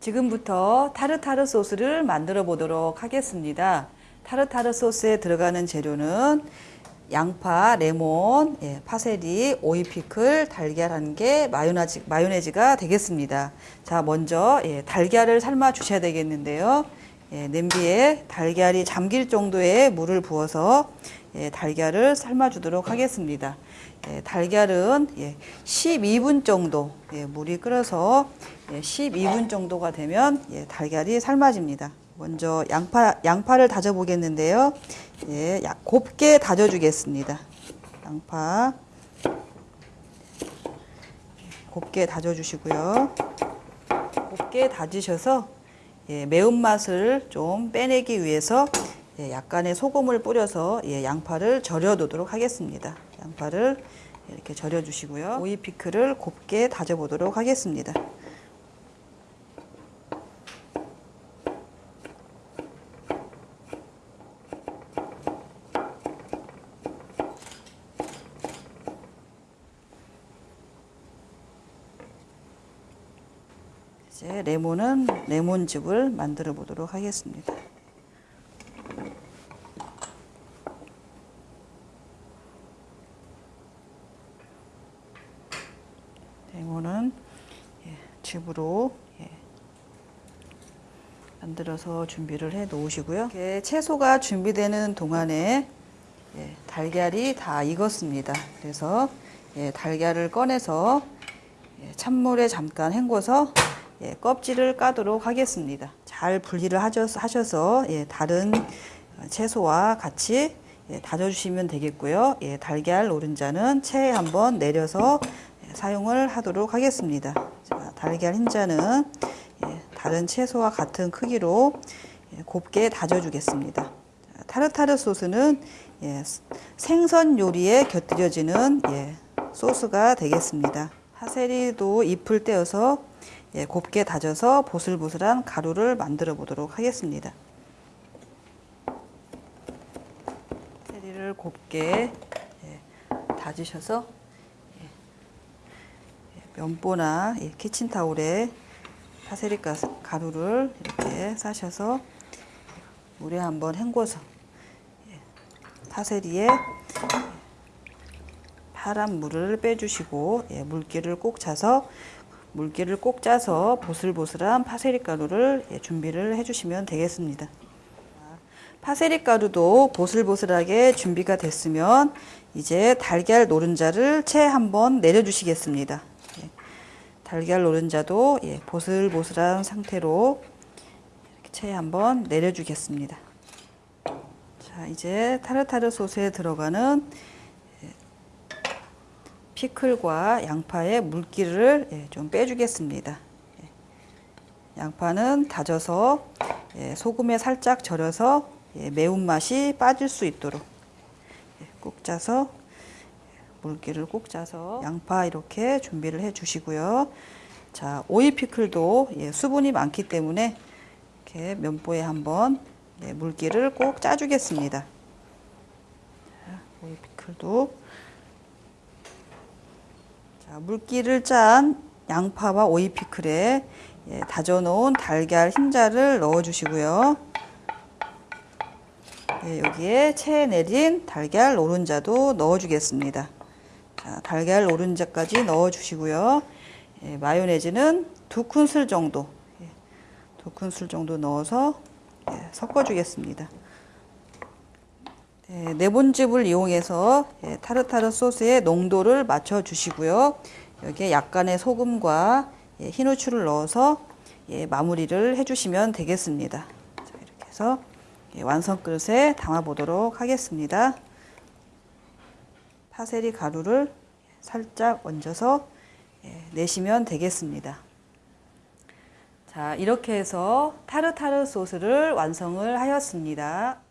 지금부터 타르타르 소스를 만들어 보도록 하겠습니다. 타르타르 소스에 들어가는 재료는 양파, 레몬, 예, 파세리, 오이 피클, 달걀 한 개, 마요네즈, 마요네즈가 되겠습니다. 자, 먼저 예, 달걀을 삶아 주셔야 되겠는데요. 예, 냄비에 달걀이 잠길 정도의 물을 부어서 예, 달걀을 삶아 주도록 하겠습니다. 예, 달걀은 예, 12분 정도 예, 물이 끓어서 예, 12분 정도가 되면 예, 달걀이 삶아집니다. 먼저 양파, 양파를 다져 보겠는데요. 예, 약- 곱게 다져 주겠습니다. 양파 곱게 다져 주시고요. 곱게 다지셔서 예, 매운맛을 좀 빼내기 위해서 예, 약간의 소금을 뿌려서 예, 양파를 절여 두도록 하겠습니다. 양파를 이렇게 절여 주시고요. 오이 피클을 곱게 다져 보도록 하겠습니다. 이제 레몬은 레몬즙을 만들어 보도록 하겠습니다. 레몬은 예, 즙으로 예, 만들어서 준비를 해 놓으시고요. 이렇게 채소가 준비되는 동안에 예, 달걀이 다 익었습니다. 그래서 예, 달걀을 꺼내서 예, 찬물에 잠깐 헹궈서 예, 껍질을 까도록 하겠습니다. 잘 분리를 하셔서, 예, 다른 채소와 같이 예, 다져주시면 되겠고요. 예, 달걀 노른자는 체에 한번 내려서 예, 사용을 하도록 하겠습니다. 자, 달걀 흰자는 예, 다른 채소와 같은 크기로 예, 곱게 다져주겠습니다. 자, 타르타르 소스는 예, 생선 요리에 곁들여지는 예, 소스가 되겠습니다. 파세리도 잎을 떼어서 예, 곱게 다져서 보슬보슬한 가루를 만들어 보도록 하겠습니다. 파세리를 곱게 예, 다지셔서 예, 예, 면보나 예, 키친타올에 파세리 가- 가루를 이렇게 싸셔서 물에 한번 헹궈서 예, 파세리에 파란 물을 빼주시고 예, 물기를 꼭 차서 물기를 꼭 짜서 보슬보슬한 파세리 가루를 예, 준비를 해주시면 되겠습니다. 파세리 가루도 보슬보슬하게 준비가 됐으면 이제 달걀 노른자를 채 한번 내려주시겠습니다. 예, 달걀 노른자도 예, 보슬보슬한 상태로 채 한번 내려주겠습니다. 자, 이제 타르타르 소스에 들어가는 피클과 양파의 물기를 예, 좀 빼주겠습니다. 예, 양파는 다져서 예, 소금에 살짝 절여서 예, 매운맛이 빠질 수 있도록 예, 꼭 짜서 물기를 꼭 짜서 양파 이렇게 준비를 해 주시고요. 자, 오이 피클도 예, 수분이 많기 때문에 이렇게 면보에 한번 네, 물기를 꼭 짜주겠습니다. 자, 오이 피클도 자, 물기를 짠 양파와 오이 피클에 예, 다져놓은 달걀 흰자를 넣어주시고요. 예, 여기에 채 내린 달걀 노른자도 넣어주겠습니다. 자, 달걀 노른자까지 넣어주시고요. 예, 마요네즈는 두 큰술 정도, 예, 두 큰술 정도 넣어서 예, 섞어주겠습니다. 네, 레몬즙을 이용해서 예, 타르타르 소스의 농도를 맞춰 주시고요. 여기에 약간의 소금과 예, 흰 후추를 넣어서 예, 마무리를 해주시면 되겠습니다. 자, 이렇게 해서 예, 완성 그릇에 담아 보도록 하겠습니다. 파세리 가루를 살짝 얹어서 예, 내시면 되겠습니다. 자, 이렇게 해서 타르타르 소스를 완성을 하였습니다.